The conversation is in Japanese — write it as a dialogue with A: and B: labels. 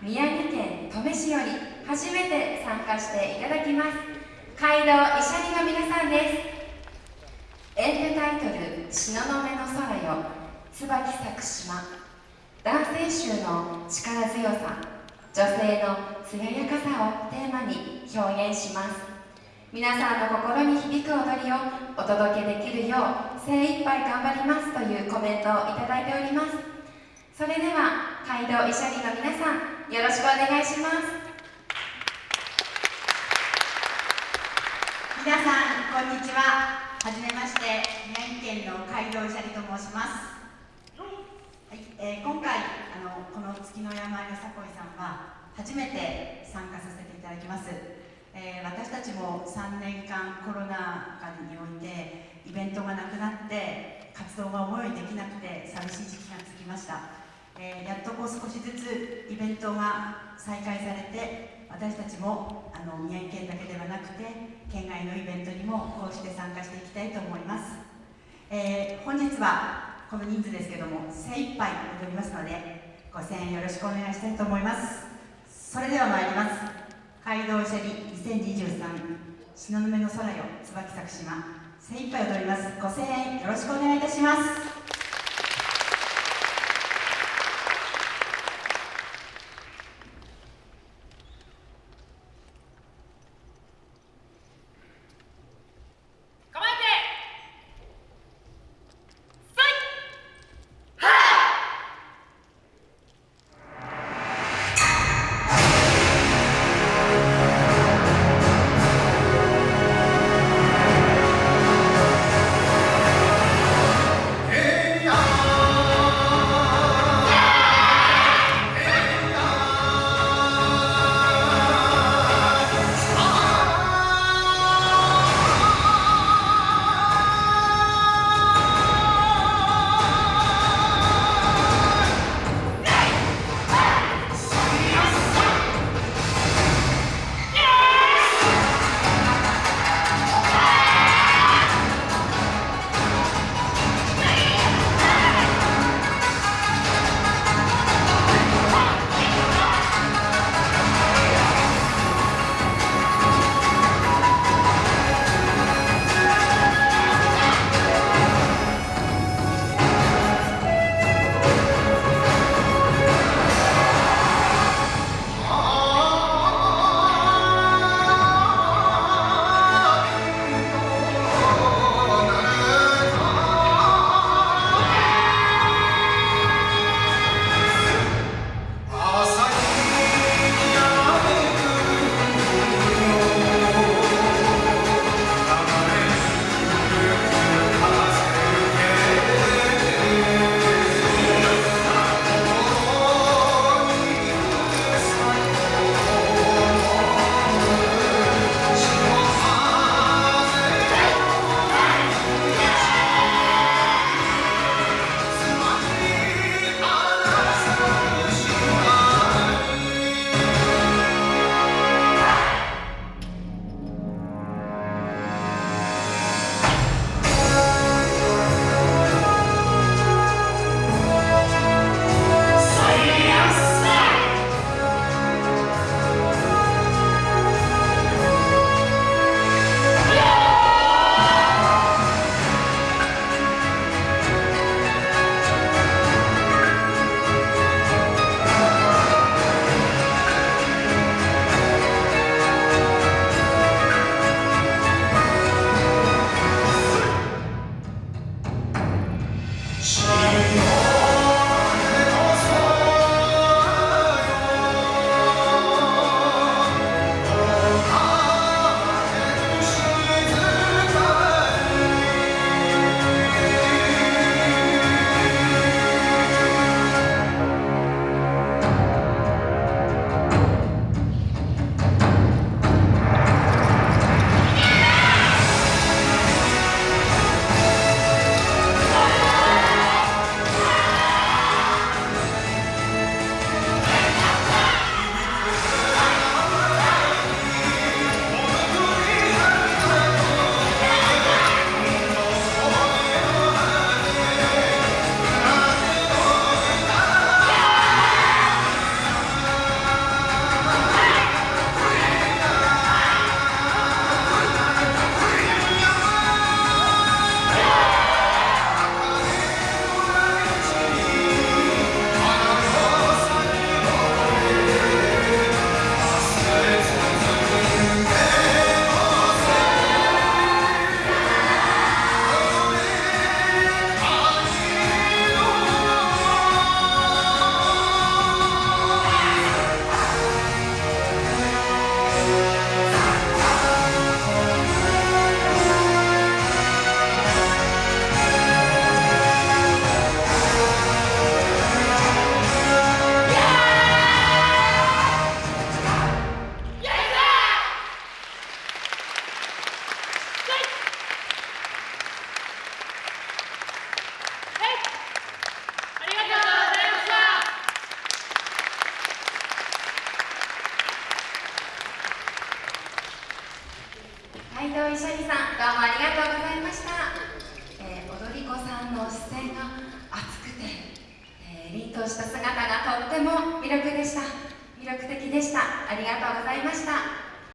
A: 宮城県登米市より初めて参加していただきます。街道医者にの皆さんです。エンタタイトル「東雲の空よ。椿咲く島」男性衆の力強さ。女性の艶やかさをテーマに表現します。皆さんの心に響く踊りをお届けできるよう精一杯頑張りますというコメントをいただいております。それでは街道医者理の皆さんよろしくお願いします。
B: 皆さんこんにちは。はじめまして宮城県の街道医者理と申します。はい。えー、今回あのこの月の山よさこいさんは初めて参加させていただきます。えー、私たちも3年間コロナ禍においてイベントがなくなって活動が思いできなくて寂しい時期が続きました、えー、やっとこう少しずつベントが再開されて私たちもあの宮城県だけではなくて県外のイベントにもこうして参加していきたいと思います、えー、本日はこの人数ですけども精一杯踊りますのでご声援よろしくお願いしたいと思います。それでは参ります。街道シャリ2023東雲の空よ椿咲く島。精一杯踊ります。ご声援よろしくお願いいたします。
A: した姿がとっても魅力でした。魅力的でした。ありがとうございました。